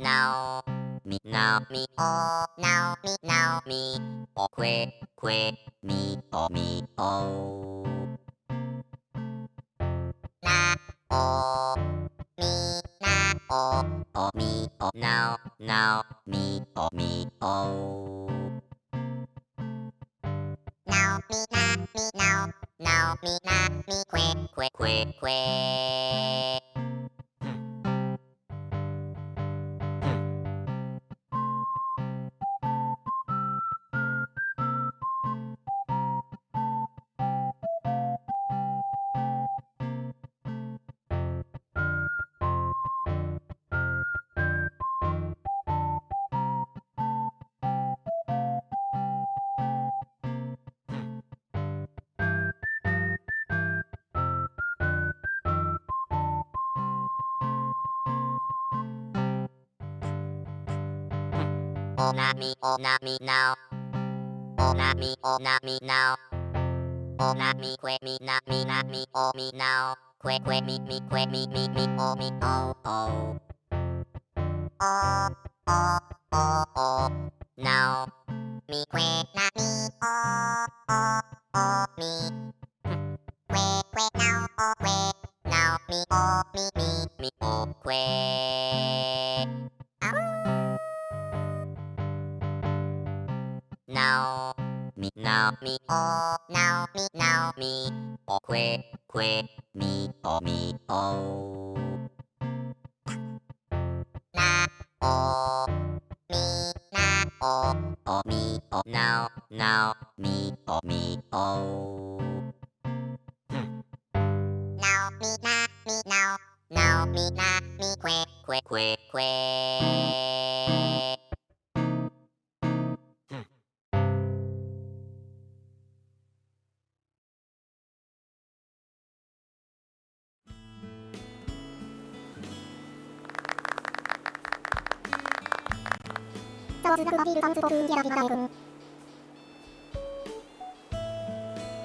now mi now mi o now mi now mi o que que mi o mi o na o mi na o o mi o now now mi o mi o now mi na mi now now mi na mi que que que que Oh not me, oh not me now. Oh not me, oh not me now. Oh not me, quit me, not me, not me, oh me now. Quit, quit me, me, quit me, me, me, oh me, oh, oh. Oh, oh, oh, oh. Now. Me quit, not me, oh, oh, oh, me. Quit, quit now, oh, quit. Now me, oh, me, me, me, oh, quit. Now mi now mi o now mi now mi o que que mi o mi o na o mi na o o mi o now now mi o mi o now mi na mi now now mi na mi que que que que 沢津学ビールダンスボ風ンゲラビカエ君。